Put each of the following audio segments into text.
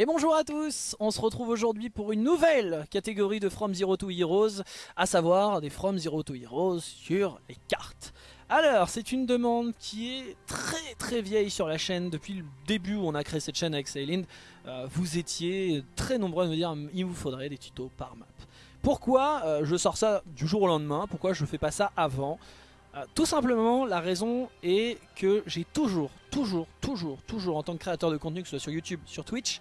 Et bonjour à tous, on se retrouve aujourd'hui pour une nouvelle catégorie de From Zero to Heroes, à savoir des From Zero to Heroes sur les cartes. Alors, c'est une demande qui est très très vieille sur la chaîne, depuis le début où on a créé cette chaîne avec Sailind, euh, vous étiez très nombreux à me dire il vous faudrait des tutos par map. Pourquoi euh, je sors ça du jour au lendemain? Pourquoi je fais pas ça avant? Euh, tout simplement, la raison est que j'ai toujours, toujours, toujours, toujours, en tant que créateur de contenu, que ce soit sur YouTube, sur Twitch,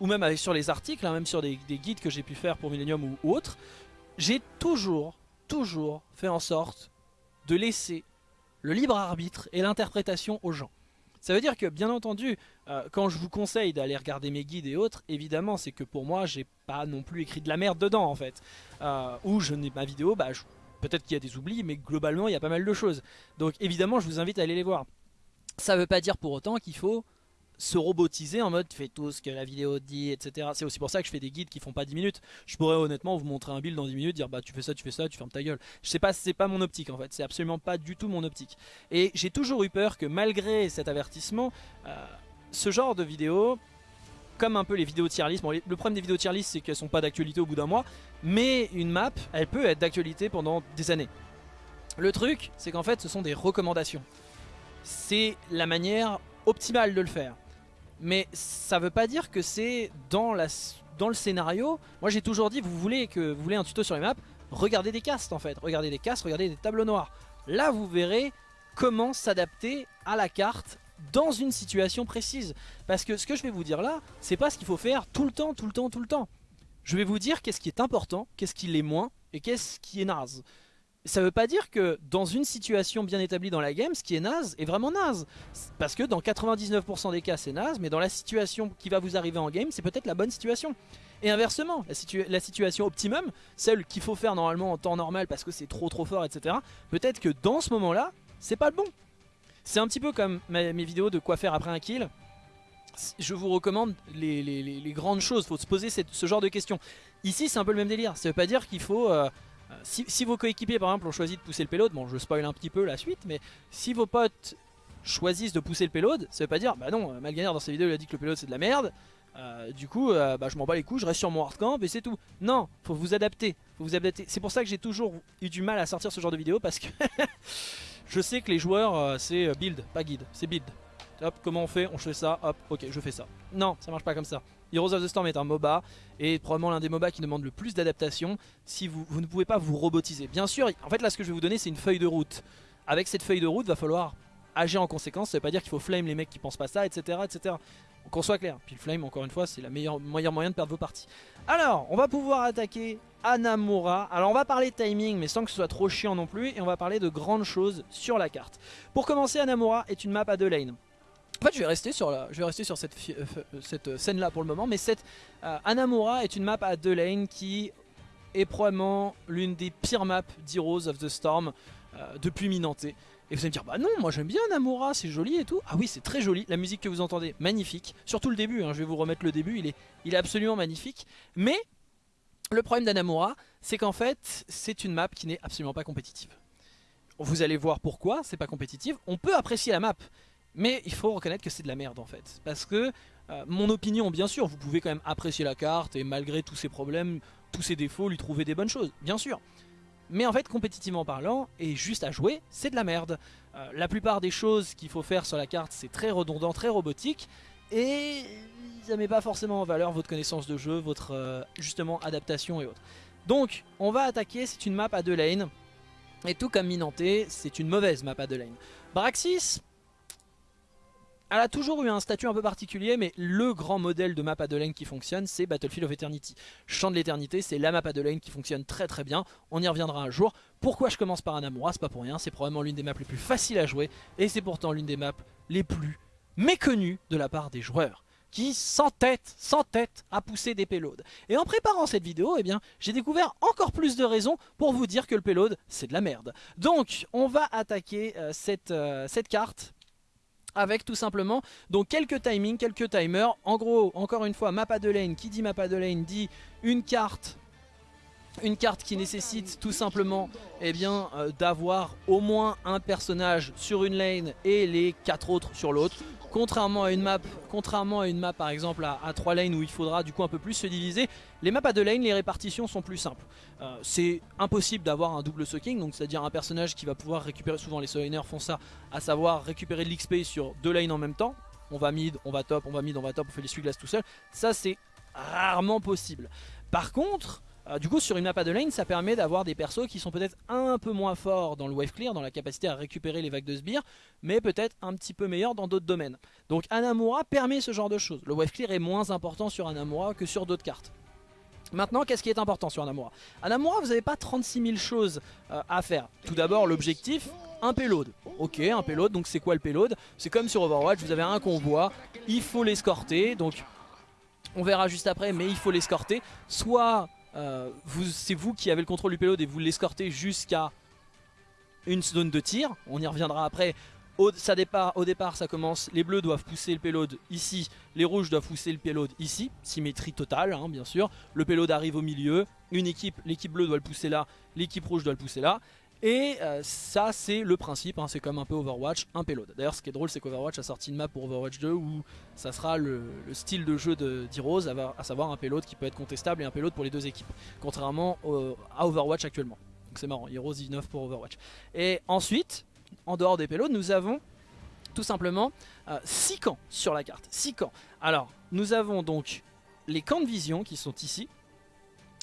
ou même sur les articles, hein, même sur des, guides que j'ai pu faire pour Millennium ou, autre, j'ai toujours, toujours fait en sorte de laisser le libre arbitre et l'interprétation aux gens. Ça veut dire que, bien entendu, euh, quand je vous conseille d'aller regarder mes guides et autres, évidemment, c'est que pour moi, j'ai pas non plus écrit de la merde dedans, en fait. Euh, ou je n'ai ma vidéo, bah, peut-être qu'il y a des oublis, mais globalement, il y a pas mal de choses. Donc, évidemment, je vous invite à aller les voir. Ça veut pas dire pour autant qu'il faut se robotiser en mode fais tout ce que la vidéo dit, etc. C'est aussi pour ça que je fais des guides qui font pas 10 minutes. Je pourrais honnêtement vous montrer un build dans 10 minutes, dire bah tu fais ça, tu fais ça, tu fermes ta gueule. Je sais pas, c'est pas mon optique en fait, c'est absolument pas du tout mon optique. Et j'ai toujours eu peur que malgré cet avertissement, euh, ce genre de vidéo, comme un peu les vidéos tier list, le problème des vidéos tier list c'est qu'elles sont pas d'actualité au bout d'un mois, mais une map, elle peut être d'actualité pendant des années. Le truc, c'est qu'en fait ce sont des recommandations. C'est la manière optimale de le faire. Mais ça veut pas dire que c'est dans, dans le scénario. Moi j'ai toujours dit, vous voulez, que, vous voulez un tuto sur les maps, regardez des castes en fait. Regardez des castes, regardez des tableaux noirs. Là vous verrez comment s'adapter à la carte dans une situation précise. Parce que ce que je vais vous dire là, c'est pas ce qu'il faut faire tout le temps, tout le temps, tout le temps. Je vais vous dire qu'est-ce qui est important, qu'est-ce qui l'est moins, et qu'est-ce qui est naze ça veut pas dire que dans une situation bien établie dans la game, ce qui est naze est vraiment naze. Parce que dans 99% des cas c'est naze, mais dans la situation qui va vous arriver en game, c'est peut-être la bonne situation. Et inversement, la, situation optimum, celle qu'il faut faire normalement en temps normal parce que c'est trop trop fort, etc. Peut-être que dans ce moment-là, c'est pas le bon. C'est un petit peu comme mes vidéos de quoi faire après un kill. Je vous recommande les, grandes choses, il faut se poser ce genre de questions. Ici c'est un peu le même délire, ça veut pas dire qu'il faut... Euh, euh, si, vos coéquipiers par exemple ont choisi de pousser le payload, bon je spoil un petit peu la suite, mais si vos potes choisissent de pousser le payload, ça veut pas dire, bah non, Malganer dans sa vidéo il a dit que le payload c'est de la merde, euh, du coup euh, bah, je m'en bats les couilles, je reste sur mon hardcamp et c'est tout. Non, faut vous adapter, faut vous adapter. C'est pour ça que j'ai toujours eu du mal à sortir ce genre de vidéo parce que je sais que les joueurs c'est build, pas guide, c'est build. Hop, comment on fait? On fait ça, hop, ok, je fais ça. Non, ça marche pas comme ça. Heroes of the Storm est un MOBA et probablement l'un des MOBA qui demande le plus d'adaptation si vous, ne pouvez pas vous robotiser. Bien sûr, en fait là ce que je vais vous donner c'est une feuille de route. Avec cette feuille de route, va falloir agir en conséquence. Ça veut pas dire qu'il faut flame les mecs qui pensent pas ça, etc. etc. Qu'on soit clair. Puis le flame, encore une fois, c'est la meilleure meilleur moyen de perdre vos parties. Alors, on va pouvoir attaquer Anamura. Alors on va parler de timing mais sans que ce soit trop chiant non plus et on va parler de grandes choses sur la carte. Pour commencer Anamura est une map à deux lanes. En fait, je vais rester sur, cette, euh, euh, euh, scène-là pour le moment, mais cette Anamura est une map à deux lanes qui est probablement l'une des pires maps d'Heroes of the Storm depuis Minante. Et vous allez me dire, bah non, moi j'aime bien Anamura, c'est joli et tout. Ah oui, c'est très joli, la musique que vous entendez, magnifique. Surtout le début, hein, je vais vous remettre le début, il est, il est absolument magnifique. Mais le problème d'Anamura, c'est qu'en fait, c'est une map qui n'est absolument pas compétitive. Vous allez voir pourquoi c'est pas compétitif. On peut apprécier la map, mais il faut reconnaître que c'est de la merde en fait. Parce que, euh, mon opinion bien sûr, vous pouvez quand même apprécier la carte et malgré tous ses problèmes, tous ses défauts, lui trouver des bonnes choses, bien sûr. Mais en fait, compétitivement parlant, et juste à jouer, c'est de la merde. Euh, la plupart des choses qu'il faut faire sur la carte, c'est très redondant, très robotique, et ça met pas forcément en valeur votre connaissance de jeu, votre euh, justement adaptation et autres. Donc, on va attaquer, c'est une map à deux lanes, et tout comme Minante, c'est une mauvaise map à deux lanes. Braxis, elle a toujours eu un statut un peu particulier, mais le grand modèle de map à deux lanes qui fonctionne, c'est Battlefield of Eternity. Champ de l'éternité, c'est la map à deux lanes qui fonctionne très très bien. On y reviendra un jour. Pourquoi je commence par Anamura C'est pas pour rien, c'est probablement l'une des maps les plus faciles à jouer, et c'est pourtant l'une des maps les plus méconnues de la part des joueurs qui s'entêtent, s'entêtent à pousser des payloads. Et en préparant cette vidéo, eh bien, j'ai découvert encore plus de raisons pour vous dire que le payload, c'est de la merde. Donc, on va attaquer euh, euh, cette carte avec tout simplement donc quelques timings, quelques timers. En gros, encore une fois, map deux lane. Qui dit map deux lane dit une carte une carte qui nécessite tout simplement eh bien euh, d'avoir au moins un personnage sur une lane et les quatre autres sur l'autre. Contrairement à une map, par exemple à, 3 lanes où il faudra du coup un peu plus se diviser, les maps à 2 lanes, les répartitions sont plus simples. Euh, c'est impossible d'avoir un double sucking, donc c'est-à-dire un personnage qui va pouvoir récupérer, souvent les soliners font ça, à savoir récupérer de l'XP sur deux lanes en même temps. On va mid, on va top, on va mid, on va top, on fait les suites tout seul. Ça c'est rarement possible. Par contre, euh, du coup sur une map à deux ça permet d'avoir des persos qui sont peut-être un peu moins forts dans le wave clear, dans la capacité à récupérer les vagues de sbires, mais peut-être un petit peu meilleurs dans d'autres domaines. Donc Anamura permet ce genre de choses. Le wave clear est moins important sur Anamura que sur d'autres cartes. Maintenant, qu'est-ce qui est important sur Anamura? Anamura, vous n'avez pas 36 000 choses euh, à faire. Tout d'abord, l'objectif, un payload. Ok, un payload, donc c'est quoi le payload? C'est comme sur Overwatch, vous avez un convoi, il faut l'escorter, donc on verra juste après, mais il faut l'escorter. Soit euh, c'est vous qui avez le contrôle du payload et vous l'escortez jusqu'à une zone de tir. On y reviendra après. Au, départ, ça commence. Les bleus doivent pousser le payload ici. Les rouges doivent pousser le payload ici. Symétrie totale, hein, bien sûr. Le payload arrive au milieu. Une équipe, l'équipe bleue doit le pousser là. L'équipe rouge doit le pousser là. Et euh, ça c'est le principe, hein, c'est comme un peu Overwatch, un payload. D'ailleurs ce qui est drôle c'est qu'Overwatch a sorti une map pour Overwatch 2 où ça sera le, style de jeu d'Heroes, à savoir un payload qui peut être contestable et un payload pour les deux équipes. Contrairement à Overwatch actuellement. Donc c'est marrant, Heroes 19 pour Overwatch. Et ensuite, en dehors des payloads, nous avons tout simplement 6 euh, camps sur la carte. 6 camps. Alors, nous avons donc les camps de vision qui sont ici.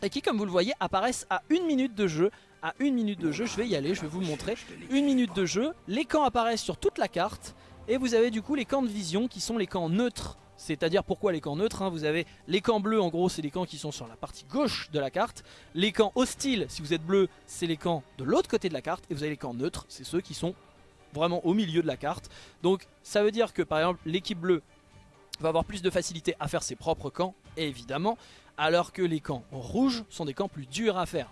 Et qui, comme vous le voyez, apparaissent à une minute de jeu à une minute de jeu, je vais y aller, je vais vous montrer. Une minute de jeu, les camps apparaissent sur toute la carte et vous avez du coup les camps de vision qui sont les camps neutres. C'est-à-dire pourquoi les camps neutres hein, Vous avez les camps bleus en gros c'est les camps qui sont sur la partie gauche de la carte. Les camps hostiles si vous êtes bleu c'est les camps de l'autre côté de la carte. Et vous avez les camps neutres c'est ceux qui sont vraiment au milieu de la carte. Donc ça veut dire que par exemple l'équipe bleue va avoir plus de facilité à faire ses propres camps évidemment. Alors que les camps rouges sont des camps plus durs à faire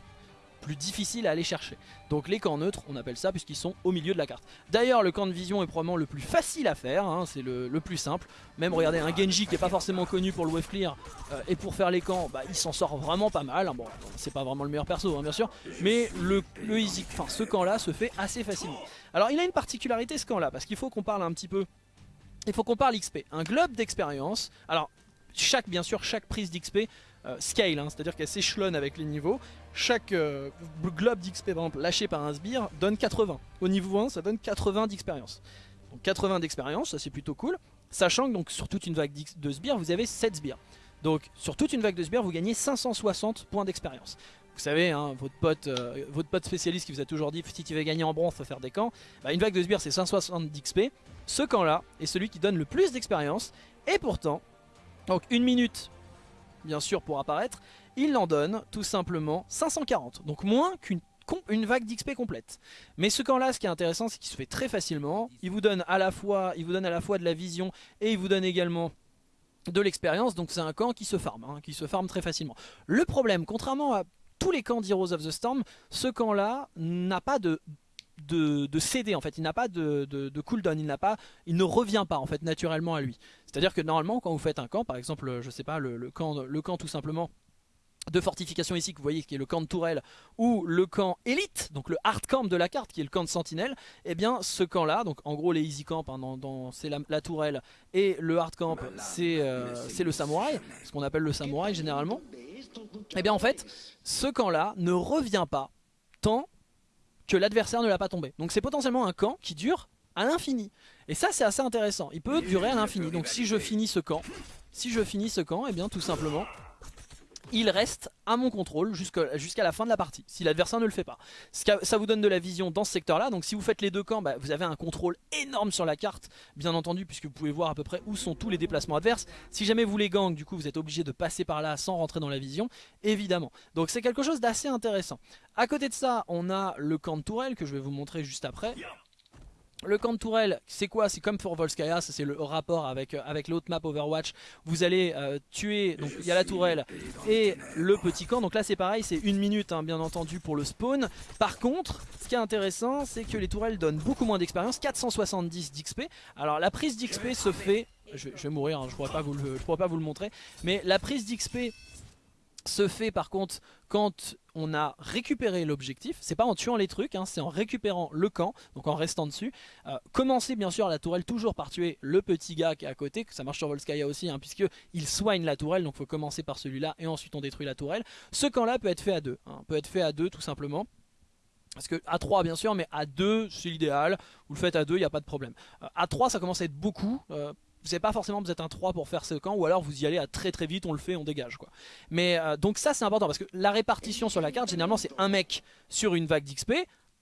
plus difficile à aller chercher. Donc les camps neutres, on appelle ça puisqu'ils sont au milieu de la carte. D'ailleurs le camp de vision est probablement le plus facile à faire, hein, c'est le, plus simple. Même regardez un Genji qui est pas forcément connu pour le wave clear euh, et pour faire les camps, bah, il s'en sort vraiment pas mal. Hein. Bon, c'est pas vraiment le meilleur perso hein, bien sûr, mais le, easy, enfin ce camp là se fait assez facilement. Alors il a une particularité ce camp là, parce qu'il faut qu'on parle un petit peu il faut qu'on parle XP. Un globe d'expérience. Alors, chaque, bien sûr, chaque prise d'XP euh, scale, c'est-à-dire qu'elle s'échelonne avec les niveaux. Chaque euh, globe d'XP, par exemple, lâché par un sbire, donne 80. Au niveau 1, ça donne 80 d'expérience. Donc 80 d'expérience, ça c'est plutôt cool. Sachant que donc, sur toute une vague de sbires, vous avez 7 sbires. Donc sur toute une vague de sbires, vous gagnez 560 points d'expérience. Vous savez, hein, votre, pote, euh, votre pote spécialiste qui vous a toujours dit si tu veux gagner en bronze, faut faire des camps. Bah, une vague de sbires, c'est 560 d'XP. Ce camp-là est celui qui donne le plus d'expérience. Et pourtant, donc une minute bien sûr pour apparaître, il en donne tout simplement 540, donc moins qu'une une vague d'XP complète. Mais ce camp là, ce qui est intéressant, c'est qu'il se fait très facilement. Il vous donne à la fois, de la vision et il vous donne également de l'expérience. Donc c'est un camp qui se farme, hein, qui se très facilement. Le problème, contrairement à tous les camps d'Heroes of the Storm, ce camp là n'a pas de de, céder en fait, il n'a pas de, cooldown, il ne revient pas en fait naturellement à lui. C'est-à-dire que normalement quand vous faites un camp, par exemple je sais pas le camp tout simplement de fortification ici que vous voyez qui est le camp de tourelle ou le camp élite, donc le hard camp de la carte qui est le camp de sentinelle, et eh bien ce camp là, donc en gros les easy camp hein, c'est la, tourelle et le hard camp euh, c'est le samouraï, ce qu'on appelle le samouraï généralement, et eh bien en fait ce camp là ne revient pas tant que l'adversaire ne l'a pas tombé. Donc c'est potentiellement un camp qui dure à l'infini. Et ça c'est assez intéressant, il peut durer à l'infini. Donc si je finis ce camp, si je finis ce camp, et eh bien tout simplement il reste à mon contrôle jusqu'à la fin de la partie, si l'adversaire ne le fait pas. Ça vous donne de la vision dans ce secteur-là, donc si vous faites les deux camps, bah, vous avez un contrôle énorme sur la carte, bien entendu, puisque vous pouvez voir à peu près où sont tous les déplacements adverses. Si jamais vous les gang, du coup, vous êtes obligé de passer par là sans rentrer dans la vision, évidemment. Donc c'est quelque chose d'assez intéressant. À côté de ça, on a le camp de tourelle, que je vais vous montrer juste après. Le camp de tourelle, c'est quoi? C'est comme pour Volskaya, c'est le rapport avec, euh, avec l'autre map Overwatch. Vous allez euh, tuer, donc il y a la tourelle et le petit camp. Donc là c'est pareil, c'est une minute hein, bien entendu pour le spawn. Par contre, ce qui est intéressant, c'est que les tourelles donnent beaucoup moins d'expérience, 470 d'XP. Alors la prise d'XP se fait, je vais, mourir, hein, je ne pourrais, pourrais pas vous le montrer, mais la prise d'XP se fait par contre quand on a récupéré l'objectif, c'est pas en tuant les trucs, hein, c'est en récupérant le camp, donc en restant dessus. Euh, commencez bien sûr la tourelle toujours par tuer le petit gars qui est à côté, que ça marche sur Volskaya aussi, hein, puisqu'il soigne la tourelle, donc faut commencer par celui-là et ensuite on détruit la tourelle. Ce camp là peut être fait à deux, hein, peut être fait à deux tout simplement. Parce que à 3 bien sûr, mais à 2 c'est l'idéal. Vous le faites à 2, il n'y a pas de problème. Euh, à 3 ça commence à être beaucoup. Euh, vous n'avez pas forcément vous êtes un 3 pour faire ce camp ou alors vous y allez à très très vite on le fait on dégage quoi mais euh, donc ça c'est important parce que la répartition sur la carte généralement c'est un mec sur une vague d'XP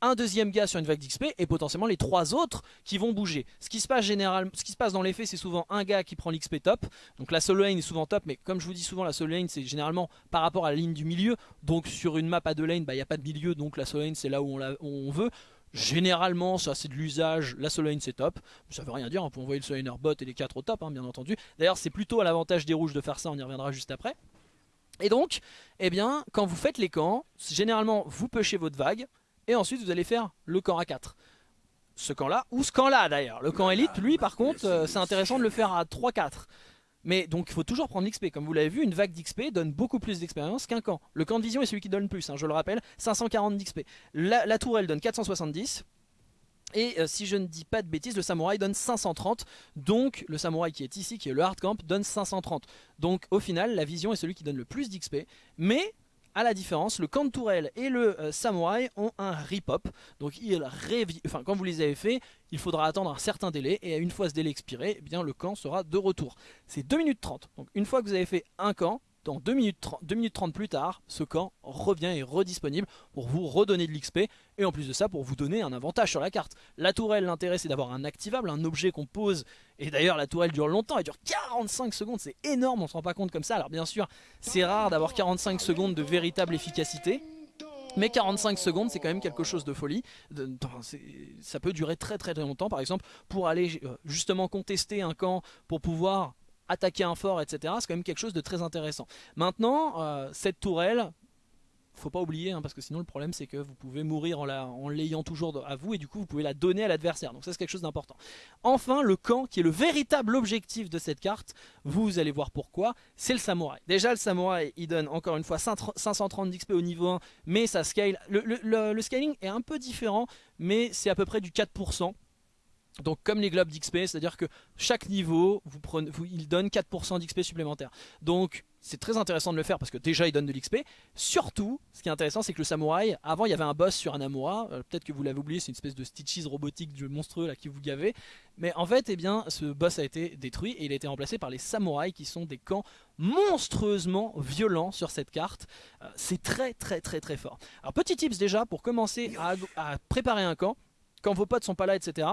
un deuxième gars sur une vague d'XP et potentiellement les trois autres qui vont bouger. Ce qui se passe généralement, ce qui se passe dans les faits, c'est souvent un gars qui prend l'XP top. Donc la solo lane est souvent top, mais comme je vous dis souvent, la solo lane c'est généralement par rapport à la ligne du milieu. Donc sur une map à deux lanes, bah, il n'y a pas de milieu, donc la solo lane c'est là où on veut. Généralement, ça c'est de l'usage, la solo lane c'est top. Ça veut rien dire, on peut envoyer le solo bot et les 4 au top, hein, bien entendu. D'ailleurs, c'est plutôt à l'avantage des rouges de faire ça, on y reviendra juste après. Et donc, eh bien, quand vous faites les camps, généralement vous pushez votre vague, et ensuite vous allez faire le camp à 4. Ce camp là, ou ce camp là d'ailleurs. Le camp élite, lui par contre, euh, c'est intéressant de le faire à 3-4. Mais donc il faut toujours prendre l'XP. Comme vous l'avez vu, une vague d'XP donne beaucoup plus d'expérience qu'un camp. Le camp de vision est celui qui donne plus, hein, je le rappelle, 540 d'XP. La, la tourelle donne 470. Et euh, si je ne dis pas de bêtises, le samouraï donne 530. Donc le samouraï qui est ici, qui est le hard camp, donne 530. Donc au final, la vision est celui qui donne le plus d'XP. Mais à la différence, le camp de tourelle et le euh, samouraï ont un rip-up. Donc ils enfin, quand vous les avez fait, il faudra attendre un certain délai. Et une fois ce délai expiré, eh bien, le camp sera de retour. C'est 2 minutes 30. Donc une fois que vous avez fait un camp, dans 2 minutes, 30, 2 minutes 30 plus tard, ce camp revient et redisponible pour vous redonner de l'XP et en plus de ça pour vous donner un avantage sur la carte. La tourelle, l'intérêt c'est d'avoir un activable, un objet qu'on pose et d'ailleurs la tourelle dure longtemps, elle dure 45 secondes, c'est énorme, on se rend pas compte comme ça. Alors bien sûr, c'est rare d'avoir 45 secondes de véritable efficacité. Mais 45 secondes c'est quand même quelque chose de folie, ça peut durer très très longtemps par exemple pour aller euh, justement contester un camp pour pouvoir attaquer un fort, etc. C'est quand même quelque chose de très intéressant. Maintenant, euh, cette tourelle, faut pas oublier, hein, parce que sinon le problème c'est que vous pouvez mourir en l'ayant toujours à vous et du coup vous pouvez la donner à l'adversaire. Donc ça c'est quelque chose d'important. Enfin le camp qui est le véritable objectif de cette carte, vous allez voir pourquoi, c'est le samouraï. Déjà le samouraï il donne encore une fois 530 d'XP au niveau 1, mais ça scale. Le, le scaling est un peu différent, mais c'est à peu près du 4%. Donc comme les globes d'XP, c'est-à-dire que chaque niveau, vous il donne 4% d'XP supplémentaire. Donc c'est très intéressant de le faire parce que déjà il donne de l'XP. Surtout, ce qui est intéressant, c'est que le samouraï, avant il y avait un boss sur un Amura, euh, peut-être que vous l'avez oublié, c'est une espèce de Stitches robotique du monstrueux là qui vous gavait. Mais en fait, eh bien, ce boss a été détruit et il a été remplacé par les samouraïs qui sont des camps monstrueusement violents sur cette carte. Euh, c'est très très très très fort. Alors petit tips déjà pour commencer à, à préparer un camp, quand vos potes sont pas là, etc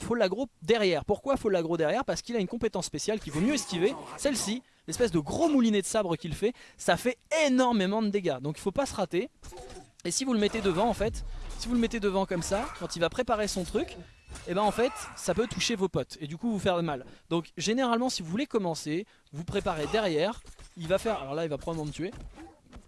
faut l'agro derrière. Pourquoi faut l'agro derrière? Parce qu'il a une compétence spéciale qu'il vaut mieux esquiver. Celle-ci, l'espèce de gros moulinet de sabre qu'il fait, ça fait énormément de dégâts. Donc il faut pas se rater. Et si vous le mettez devant en fait, si vous le mettez devant comme ça, quand il va préparer son truc, et eh ben en fait ça peut toucher vos potes et du coup vous faire mal. Donc généralement si vous voulez commencer, vous préparez derrière, il va faire, alors là il va probablement me tuer,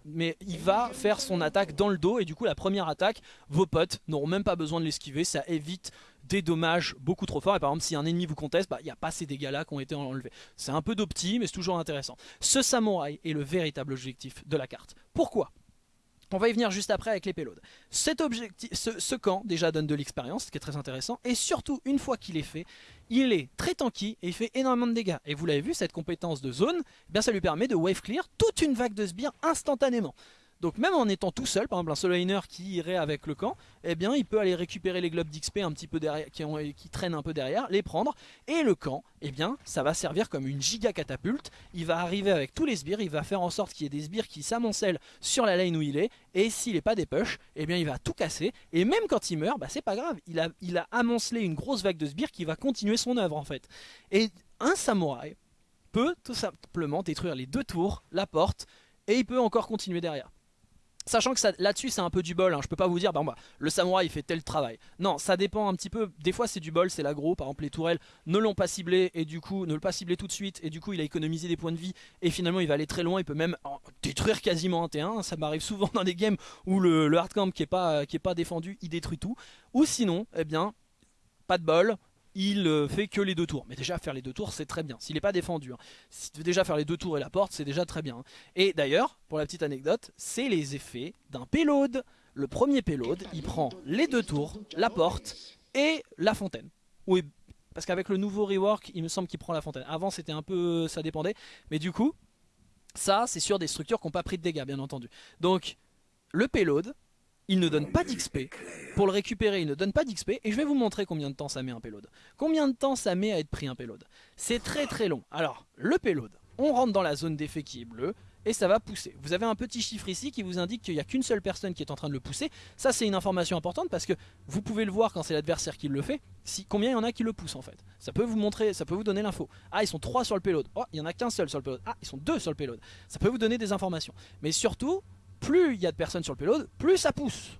mais il va faire son attaque dans le dos et du coup la première attaque, vos potes n'auront même pas besoin de l'esquiver, ça évite des dommages beaucoup trop forts et par exemple si un ennemi vous conteste, bah, il n'y a pas ces dégâts là qui ont été enlevés. C'est un peu d'opti mais c'est toujours intéressant. Ce samouraï est le véritable objectif de la carte. Pourquoi? On va y venir juste après avec les payloads. Cet objectif, ce, camp déjà donne de l'expérience, ce qui est très intéressant. Et surtout, une fois qu'il est fait, il est très tanky et il fait énormément de dégâts. Et vous l'avez vu, cette compétence de zone, eh bien ça lui permet de wave clear toute une vague de sbires instantanément. Donc même en étant tout seul, par exemple un solo laner qui irait avec le camp, eh bien il peut aller récupérer les globes d'XP un petit peu qui, traînent un peu derrière, les prendre, et le camp, eh bien ça va servir comme une giga catapulte, il va arriver avec tous les sbires, il va faire en sorte qu'il y ait des sbires qui s'amoncellent sur la lane où il est, et s'il n'est pas des push, eh bien il va tout casser, et même quand il meurt, bah c'est pas grave, il a, il amoncelé une grosse vague de sbires qui va continuer son œuvre en fait. Et un samouraï peut tout simplement détruire les deux tours, la porte, et il peut encore continuer derrière. Sachant que là-dessus c'est un peu du bol, hein. je peux pas vous dire bah, le samouraï fait tel travail. Non, ça dépend un petit peu, des fois c'est du bol, c'est l'agro, par exemple les tourelles ne l'ont pas ciblé et du coup ne l'ont pas ciblé tout de suite et du coup il a économisé des points de vie et finalement il va aller très loin, il peut même détruire quasiment un T1, ça m'arrive souvent dans des games où le, hard hardcamp qui est, pas, qui est pas défendu il détruit tout. Ou sinon, eh bien, pas de bol, il euh, fait que les deux tours. Mais déjà faire les deux tours c'est très bien, s'il n'est pas défendu. Hein. déjà faire les deux tours et la porte c'est déjà très bien. Hein. Et d'ailleurs, pour la petite anecdote, c'est les effets d'un payload. Le premier payload, il prend les deux tours, la porte et la fontaine. Oui, parce qu'avec le nouveau rework, il me semble qu'il prend la fontaine. Avant c'était un peu... ça dépendait. Mais du coup, ça c'est sur des structures qui n'ont pas pris de dégâts bien entendu. Donc le payload, il ne donne pas d'XP. Pour le récupérer, il ne donne pas d'XP. Et je vais vous montrer combien de temps ça met un payload. Combien de temps ça met à être pris un payload. C'est très très long. Alors, le payload, on rentre dans la zone d'effet qui est bleue. Et ça va pousser. Vous avez un petit chiffre ici qui vous indique qu'il n'y a qu'une seule personne qui est en train de le pousser. Ça c'est une information importante parce que vous pouvez le voir quand c'est l'adversaire qui le fait. Si, combien il y en a qui le poussent en fait. Ça peut vous montrer, ça peut vous donner l'info. Ah ils sont 3 sur le payload. Oh il n'y en a qu'un seul sur le payload. Ah ils sont 2 sur le payload. Ça peut vous donner des informations. Mais surtout, plus il y a de personnes sur le payload, plus ça pousse.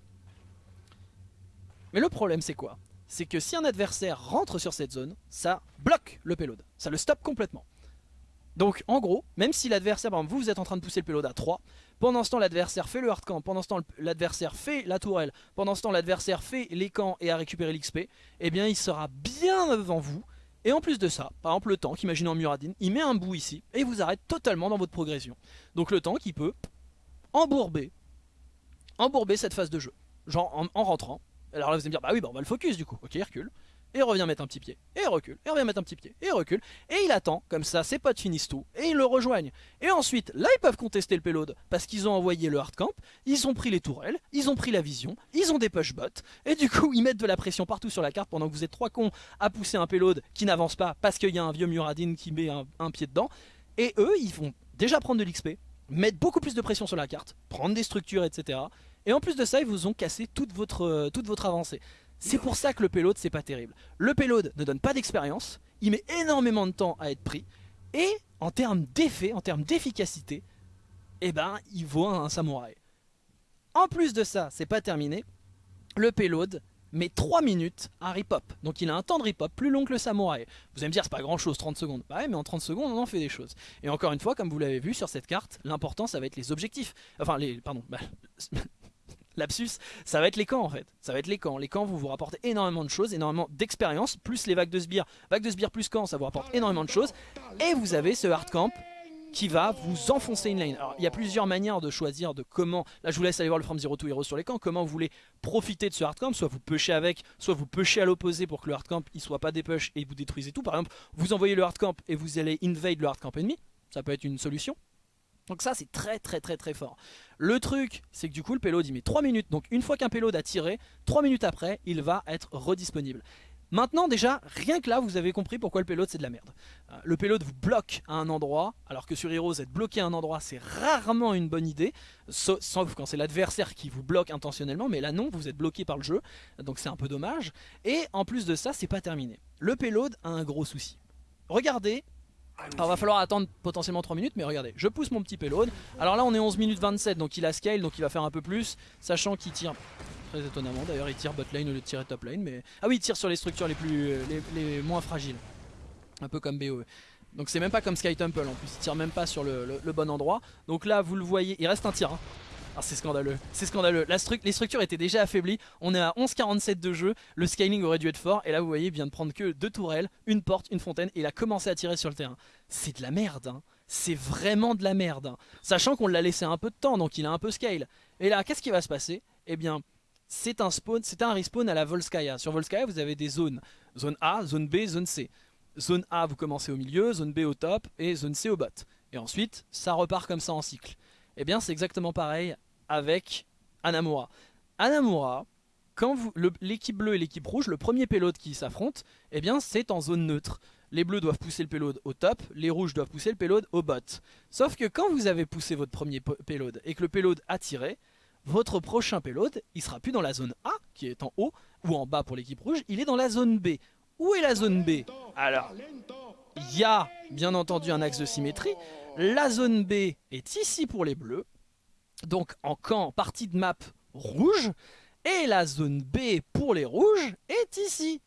Mais le problème c'est quoi? C'est que si un adversaire rentre sur cette zone, ça bloque le payload. Ça le stoppe complètement. Donc en gros, même si l'adversaire, par vous, vous êtes en train de pousser le payload à 3, pendant ce temps l'adversaire fait le hardcamp, pendant ce temps l'adversaire fait la tourelle, pendant ce temps l'adversaire fait les camps et a récupéré l'XP, eh bien il sera bien devant vous. Et en plus de ça, par exemple le tank, imaginez en Muradin, il met un bout ici et il vous arrête totalement dans votre progression. Donc le tank il peut embourber, embourber cette phase de jeu, genre en, rentrant. Alors là vous allez me dire, bah oui, bah on va le focus du coup, ok, il recule, et revient mettre un petit pied, et recule, et revient mettre un petit pied, et recule, et il attend, comme ça ses potes finissent tout, et ils le rejoignent. Et ensuite, là ils peuvent contester le payload, parce qu'ils ont envoyé le hardcamp, ils ont pris les tourelles, ils ont pris la vision, ils ont des push bots, et du coup ils mettent de la pression partout sur la carte pendant que vous êtes trois cons à pousser un payload qui n'avance pas, parce qu'il y a un vieux Muradin qui met un pied dedans, et eux ils vont déjà prendre de l'XP, mettre beaucoup plus de pression sur la carte, prendre des structures, etc. Et en plus de ça, ils vous ont cassé toute votre, euh, toute votre avancée. C'est pour ça que le payload, c'est pas terrible. Le payload ne donne pas d'expérience, il met énormément de temps à être pris, et en termes d'effet, en termes d'efficacité, eh ben, il vaut un samouraï. En plus de ça, c'est pas terminé, le payload, mais 3 minutes à rip-hop. Donc il a un temps de rip-hop plus long que le samouraï. Vous allez me dire, c'est pas grand chose, 30 secondes. Bah ouais, mais en 30 secondes, on en fait des choses. Et encore une fois, comme vous l'avez vu sur cette carte, l'important, ça va être les objectifs. Enfin, les. Pardon. Bah, lapsus, ça va être les camps en fait. Ça va être les camps. Les camps vont vous rapporter énormément de choses, énormément d'expérience, plus les vagues de sbires. Vagues de sbires plus camps, ça vous rapporte énormément de choses. Et vous avez ce hard camp qui va vous enfoncer une lane. Alors il y a plusieurs manières de choisir de comment, là je vous laisse aller voir le From Zero to Hero sur les camps, comment vous voulez profiter de ce hardcamp, soit vous pushez avec, soit vous pushez à l'opposé pour que le hardcamp il soit pas des push et vous détruisez tout. Par exemple, vous envoyez le hardcamp et vous allez invade le hardcamp ennemi, ça peut être une solution. Donc ça c'est très très très très fort. Le truc c'est que du coup le payload il met 3 minutes, donc une fois qu'un payload a tiré, 3 minutes après il va être redisponible. Maintenant déjà, rien que là, vous avez compris pourquoi le payload c'est de la merde. Euh, le payload vous bloque à un endroit, alors que sur Heroes, être bloqué à un endroit c'est rarement une bonne idée, sauf quand c'est l'adversaire qui vous bloque intentionnellement, mais là non, vous êtes bloqué par le jeu, donc c'est un peu dommage. Et en plus de ça, c'est pas terminé. Le payload a un gros souci. Regardez, alors va falloir attendre potentiellement 3 minutes mais regardez, je pousse mon petit payload Alors là on est 11 minutes 27 donc il a scale donc il va faire un peu plus Sachant qu'il tire Très étonnamment d'ailleurs il tire bot lane au lieu de tirer top lane mais... Ah oui il tire sur les structures les plus les, moins fragiles Un peu comme BOE Donc c'est même pas comme Sky Temple en plus il tire même pas sur le, bon endroit Donc là vous le voyez il reste un tir hein. Ah, c'est scandaleux, c'est scandaleux. La les structures étaient déjà affaiblies. On est à 11,47 de jeu. Le scaling aurait dû être fort. Et là, vous voyez, il vient de prendre que deux tourelles, une porte, une fontaine. Et il a commencé à tirer sur le terrain. C'est de la merde. Hein. C'est vraiment de la merde. Hein. Sachant qu'on l'a laissé un peu de temps, donc il a un peu scale. Et là, qu'est-ce qui va se passer? Eh bien, c'est un respawn à la Volskaya. Sur Volskaya, vous avez des zones. Zone A, zone B, zone C. Zone A, vous commencez au milieu, zone B au top et zone C au bot. Et ensuite, ça repart comme ça en cycle. Eh bien, c'est exactement pareil avec Anamura. Anamura, quand l'équipe bleue et l'équipe rouge, le premier payload qui s'affrontent, eh bien, c'est en zone neutre. Les bleus doivent pousser le payload au top, les rouges doivent pousser le payload au bot. Sauf que quand vous avez poussé votre premier payload et que le payload a tiré, votre prochain payload, il sera plus dans la zone A, qui est en haut, ou en bas pour l'équipe rouge, il est dans la zone B. Où est la zone B? Alors, il y a bien entendu un axe de symétrie. La zone B est ici pour les bleus, donc en camp partie de map rouge, et la zone B pour les rouges est ici.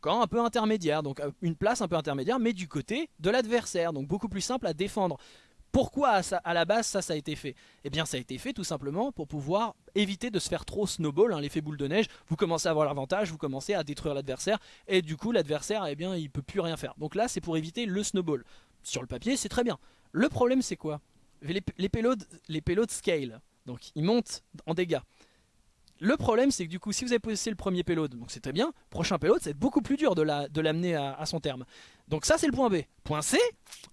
Camp un peu intermédiaire, donc euh, une place un peu intermédiaire, mais du côté de l'adversaire, donc beaucoup plus simple à défendre. Pourquoi à, la base ça, a été fait? Eh bien ça a été fait tout simplement pour pouvoir éviter de se faire trop snowball, hein, l'effet boule de neige. Vous commencez à avoir l'avantage, vous commencez à détruire l'adversaire et du coup l'adversaire eh bien il peut plus rien faire. Donc là c'est pour éviter le snowball. Sur le papier c'est très bien. Le problème c'est quoi? Les, les, scale, donc ils montent en dégâts. Le problème c'est que du coup si vous avez posé le premier payload, donc c'est très bien, prochain payload c'est beaucoup plus dur de l'amener à, son terme. Donc ça c'est le point B. Point C,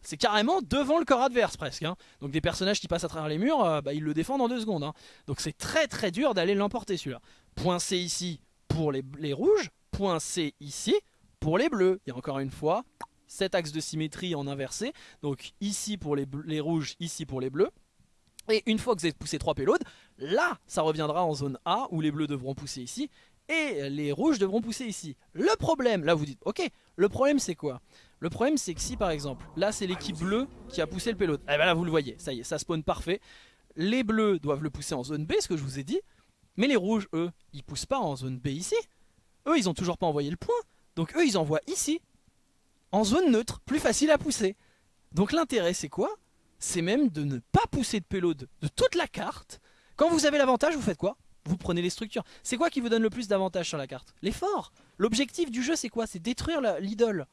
c'est carrément devant le corps adverse presque. Hein. Donc des personnages qui passent à travers les murs, euh, bah, ils le défendent en deux secondes. Hein. Donc c'est très très dur d'aller l'emporter celui-là. Point C ici pour les, rouges, point C ici pour les bleus. Et encore une fois, cet axe de symétrie en inversé. Donc ici pour les, les rouges, ici pour les bleus. Et une fois que vous avez poussé 3 payloads, là, ça reviendra en zone A, où les bleus devront pousser ici, et les rouges devront pousser ici. Le problème, là vous dites, ok, le problème c'est quoi? Le problème c'est que si par exemple, là c'est l'équipe bleue qui a poussé le payload, et eh bien là vous le voyez, ça y est, ça spawn parfait. Les bleus doivent le pousser en zone B, ce que je vous ai dit, mais les rouges, eux, ils poussent pas en zone B ici. Eux, ils ont toujours pas envoyé le point, donc eux, ils envoient ici, en zone neutre, plus facile à pousser. Donc l'intérêt c'est quoi? C'est même de ne pas pousser de payload de toute la carte. Quand vous avez l'avantage, vous faites quoi? Vous prenez les structures. C'est quoi qui vous donne le plus d'avantage sur la carte? L'effort. L'objectif du jeu, c'est quoi? C'est détruire l'idole.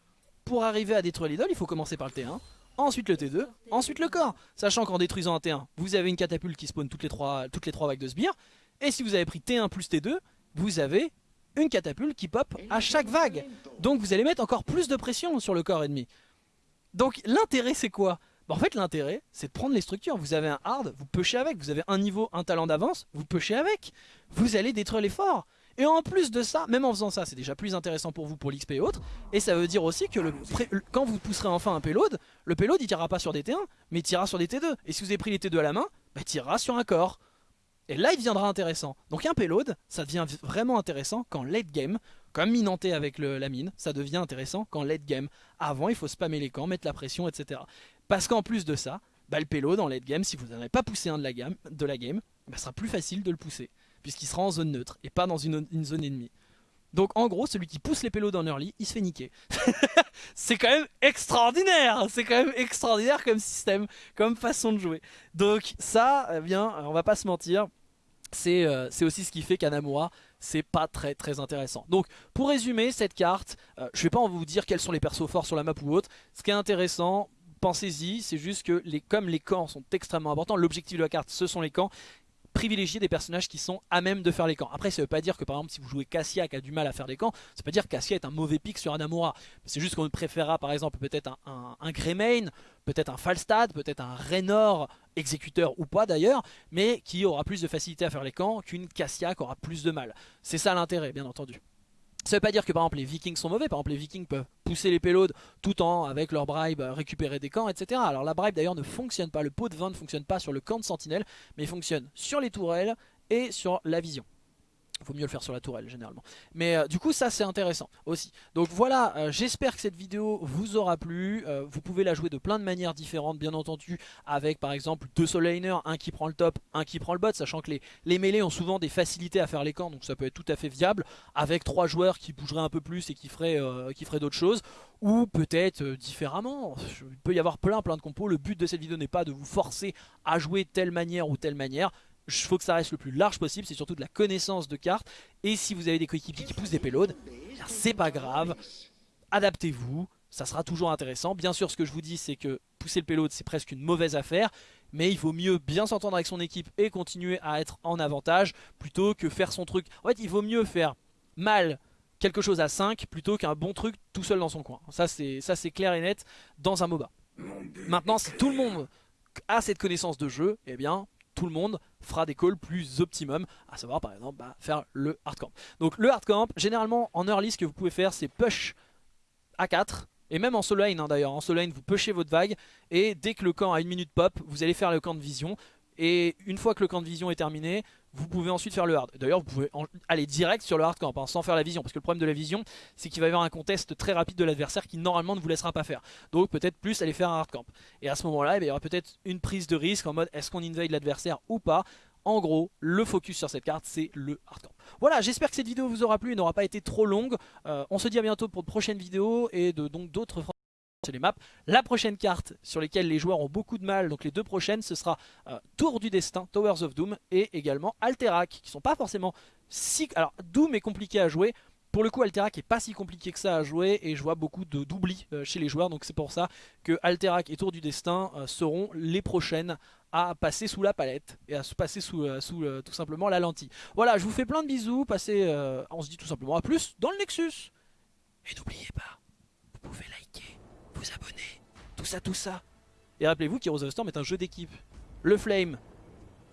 Pour arriver à détruire l'idole, il faut commencer par le T1, ensuite le T2, ensuite le corps. Sachant qu'en détruisant un T1, vous avez une catapulte qui spawn toutes les trois, toutes les trois vagues de sbires. Et si vous avez pris T1 plus T2, vous avez une catapulte qui pop à chaque vague. Donc vous allez mettre encore plus de pression sur le corps ennemi. Donc l'intérêt c'est quoi? Bah, en fait l'intérêt c'est de prendre les structures, vous avez un hard, vous pêchez avec, vous avez un niveau, un talent d'avance, vous pêchez avec, vous allez détruire les forts. Et en plus de ça, même en faisant ça, c'est déjà plus intéressant pour vous pour l'XP et autres. Et ça veut dire aussi que quand vous pousserez enfin un payload, le payload il tirera pas sur des T1, mais il tirera sur des T2. Et si vous avez pris les T2 à la main, bah, il tirera sur un corps. Et là il deviendra intéressant. Donc un payload, ça devient vraiment intéressant quand late game, comme minanté avec la mine, ça devient intéressant quand late game. Avant il faut spammer les camps, mettre la pression, etc. Parce qu'en plus de ça, bah, le payload en late game, si vous n'avez pas poussé un de la, gamme, de la game, bah, sera plus facile de le pousser. Puisqu'il sera en zone neutre et pas dans une, zone ennemie. Donc en gros, celui qui pousse les payloads en early, il se fait niquer. c'est quand même extraordinaire C'est quand même extraordinaire comme système, comme façon de jouer. Donc ça, eh bien, on va pas se mentir, c'est euh, aussi ce qui fait qu'Anamura c'est pas très très intéressant. Donc pour résumer cette carte, euh, je vais pas vous dire quels sont les persos forts sur la map ou autre. Ce qui est intéressant, pensez-y, c'est juste que les, comme les camps sont extrêmement importants, l'objectif de la carte ce sont les camps, privilégier des personnages qui sont à même de faire les camps. Après ça veut pas dire que par exemple si vous jouez Cassia qui a du mal à faire des camps, ça veut pas dire que Cassia est un mauvais pick sur Anamura. C'est juste qu'on préférera par exemple peut-être un, un, Greymane, peut-être un Falstad, peut-être un Raynor exécuteur ou pas d'ailleurs, mais qui aura plus de facilité à faire les camps qu'une Cassia qui aura plus de mal. C'est ça l'intérêt bien entendu. Ça veut pas dire que par exemple les vikings sont mauvais, par exemple les vikings peuvent pousser les payloads tout en avec leur bribe récupérer des camps etc. Alors la bribe d'ailleurs ne fonctionne pas, le pot de vin ne fonctionne pas sur le camp de sentinelle mais fonctionne sur les tourelles et sur la vision. Il vaut mieux le faire sur la tourelle généralement. Mais euh, du coup ça c'est intéressant aussi. Donc voilà, euh, j'espère que cette vidéo vous aura plu. Euh, vous pouvez la jouer de plein de manières différentes bien entendu. Avec par exemple deux soul un qui prend le top, un qui prend le bot. Sachant que les, les mêlées ont souvent des facilités à faire les camps. Donc ça peut être tout à fait viable. Avec trois joueurs qui bougeraient un peu plus et qui feraient, qui feraient d'autres choses. Ou peut-être différemment. Il peut y avoir plein plein de compos. Le but de cette vidéo n'est pas de vous forcer à jouer telle manière ou telle manière il faut que ça reste le plus large possible, c'est surtout de la connaissance de cartes. Et si vous avez des coéquipiers qui poussent des payloads, c'est pas grave, adaptez-vous, ça sera toujours intéressant. Bien sûr, ce que je vous dis, c'est que pousser le payload, c'est presque une mauvaise affaire. Mais il vaut mieux bien s'entendre avec son équipe et continuer à être en avantage plutôt que faire son truc. En fait, il vaut mieux faire mal quelque chose à 5 plutôt qu'un bon truc tout seul dans son coin. Ça, c'est clair et net dans un MOBA. Maintenant, si tout le monde a cette connaissance de jeu, eh bien, tout le monde fera des calls plus optimum, à savoir par exemple bah, faire le hard camp. Donc le hard camp, généralement en early ce que vous pouvez faire c'est push à 4 et même en solo lane hein, d'ailleurs, en solo lane vous pushez votre vague et dès que le camp a une minute pop, vous allez faire le camp de vision et une fois que le camp de vision est terminé, vous pouvez ensuite faire le hard. D'ailleurs, vous pouvez aller direct sur le hard camp, hein, sans faire la vision. Parce que le problème de la vision, c'est qu'il va y avoir un contest très rapide de l'adversaire qui normalement ne vous laissera pas faire. Donc peut-être plus aller faire un hard camp. Et à ce moment-là, eh il y aura peut-être une prise de risque en mode est-ce qu'on invade l'adversaire ou pas? En gros, le focus sur cette carte, c'est le hard camp. Voilà, j'espère que cette vidéo vous aura plu et n'aura pas été trop longue. Euh, on se dit à bientôt pour de prochaines vidéos et de donc d'autres les maps. La prochaine carte sur lesquelles les joueurs ont beaucoup de mal, donc les deux prochaines, ce sera euh, Tour du Destin, Towers of Doom, et également Alterac, qui sont pas forcément si... Alors Doom est compliqué à jouer, pour le coup Alterac est pas si compliqué que ça à jouer, et je vois beaucoup d'oubli euh, chez les joueurs, donc c'est pour ça que Alterac et Tour du Destin euh, seront les prochaines à passer sous la palette, et à se passer sous, sous tout simplement la lentille. Voilà, je vous fais plein de bisous, passez, on se dit tout simplement à plus dans le Nexus, et n'oubliez pas, vous pouvez liker tout ça, tout ça. Et rappelez-vous qu'Heroes of Storm est un jeu d'équipe. Le Flame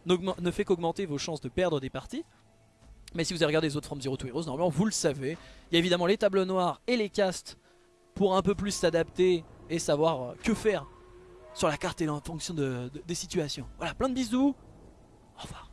ne fait qu'augmenter vos chances de perdre des parties. Mais si vous avez regardé les autres From Zero to Heroes, normalement vous le savez. Il y a évidemment les tableaux noirs et les castes pour un peu plus s'adapter et savoir euh, que faire sur la carte et en fonction des situations. Voilà, plein de bisous. Au revoir.